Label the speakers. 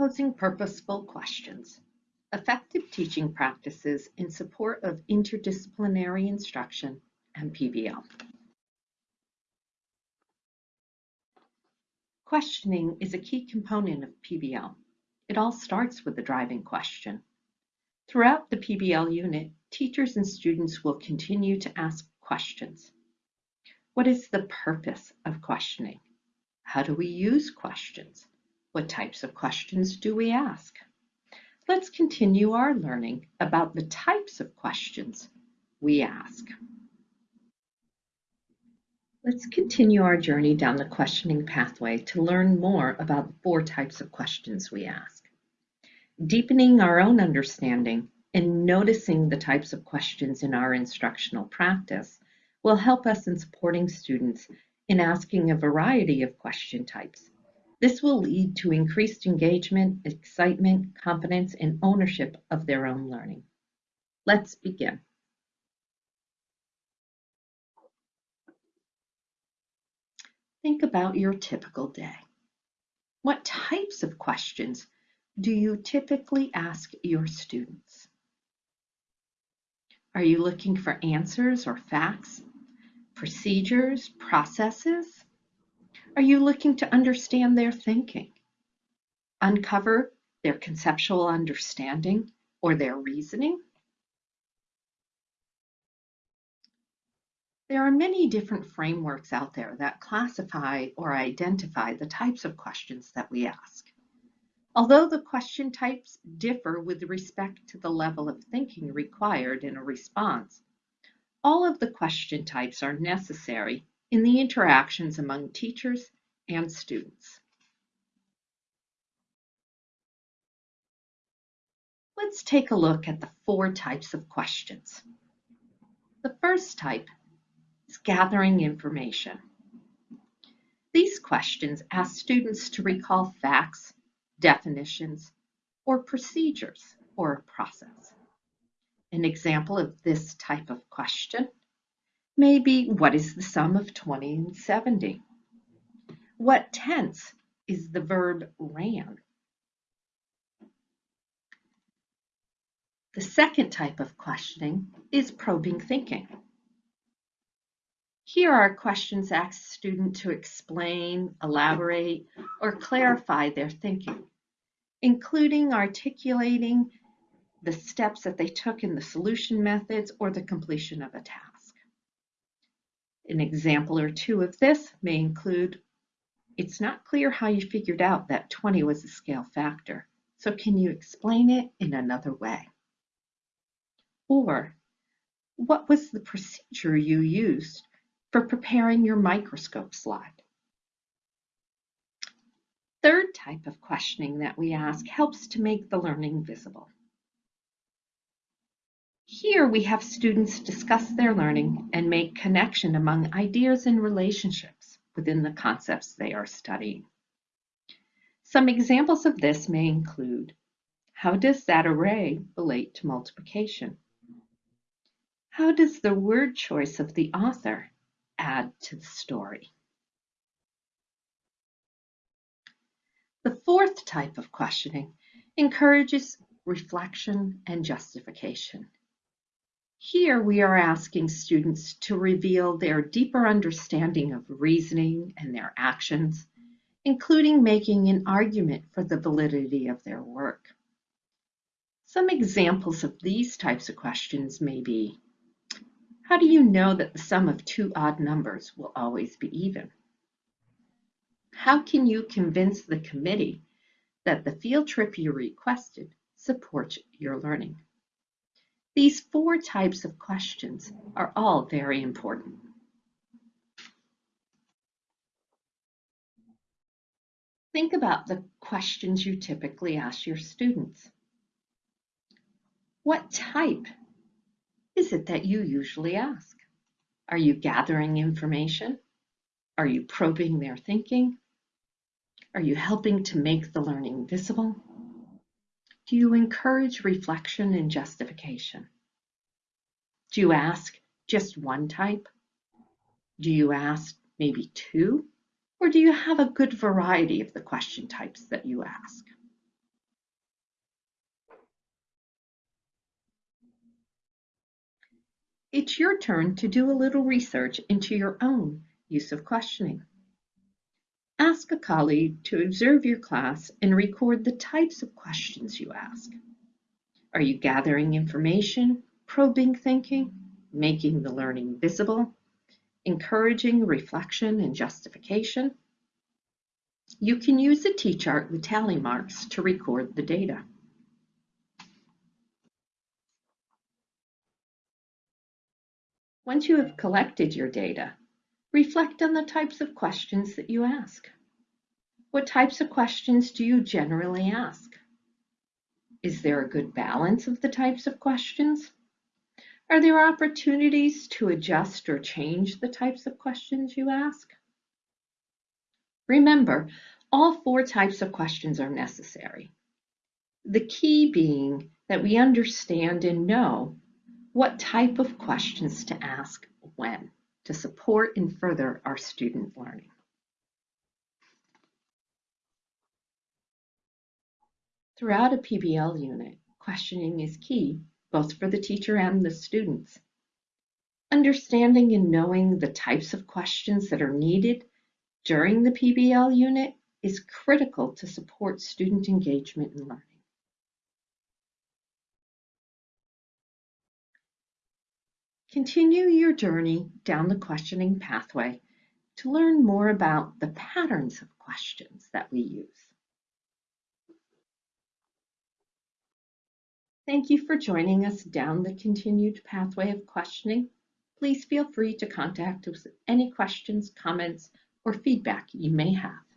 Speaker 1: Posing purposeful questions. Effective teaching practices in support of interdisciplinary instruction and PBL. Questioning is a key component of PBL. It all starts with the driving question. Throughout the PBL unit, teachers and students will continue to ask questions. What is the purpose of questioning? How do we use questions? What types of questions do we ask? Let's continue our learning about the types of questions we ask. Let's continue our journey down the questioning pathway to learn more about the four types of questions we ask. Deepening our own understanding and noticing the types of questions in our instructional practice will help us in supporting students in asking a variety of question types this will lead to increased engagement, excitement, confidence, and ownership of their own learning. Let's begin. Think about your typical day. What types of questions do you typically ask your students? Are you looking for answers or facts, procedures, processes? Are you looking to understand their thinking? Uncover their conceptual understanding or their reasoning? There are many different frameworks out there that classify or identify the types of questions that we ask. Although the question types differ with respect to the level of thinking required in a response, all of the question types are necessary in the interactions among teachers and students. Let's take a look at the four types of questions. The first type is gathering information. These questions ask students to recall facts, definitions, or procedures or a process. An example of this type of question Maybe what is the sum of 20 and 70? What tense is the verb ran? The second type of questioning is probing thinking. Here are questions ask student to explain, elaborate, or clarify their thinking, including articulating the steps that they took in the solution methods or the completion of a task. An example or two of this may include, it's not clear how you figured out that 20 was a scale factor, so can you explain it in another way? Or, what was the procedure you used for preparing your microscope slide? Third type of questioning that we ask helps to make the learning visible. Here we have students discuss their learning and make connection among ideas and relationships within the concepts they are studying. Some examples of this may include, how does that array relate to multiplication? How does the word choice of the author add to the story? The fourth type of questioning encourages reflection and justification. Here we are asking students to reveal their deeper understanding of reasoning and their actions, including making an argument for the validity of their work. Some examples of these types of questions may be, how do you know that the sum of two odd numbers will always be even? How can you convince the committee that the field trip you requested supports your learning? These four types of questions are all very important. Think about the questions you typically ask your students. What type is it that you usually ask? Are you gathering information? Are you probing their thinking? Are you helping to make the learning visible? Do you encourage reflection and justification? Do you ask just one type? Do you ask maybe two? Or do you have a good variety of the question types that you ask? It's your turn to do a little research into your own use of questioning. Ask a colleague to observe your class and record the types of questions you ask. Are you gathering information, probing thinking, making the learning visible, encouraging reflection and justification? You can use the T-chart with tally marks to record the data. Once you have collected your data, reflect on the types of questions that you ask. What types of questions do you generally ask? Is there a good balance of the types of questions? Are there opportunities to adjust or change the types of questions you ask? Remember, all four types of questions are necessary. The key being that we understand and know what type of questions to ask when to support and further our student learning. Throughout a PBL unit, questioning is key, both for the teacher and the students. Understanding and knowing the types of questions that are needed during the PBL unit is critical to support student engagement and learning. Continue your journey down the questioning pathway to learn more about the patterns of questions that we use. Thank you for joining us down the continued pathway of questioning. Please feel free to contact us with any questions, comments, or feedback you may have.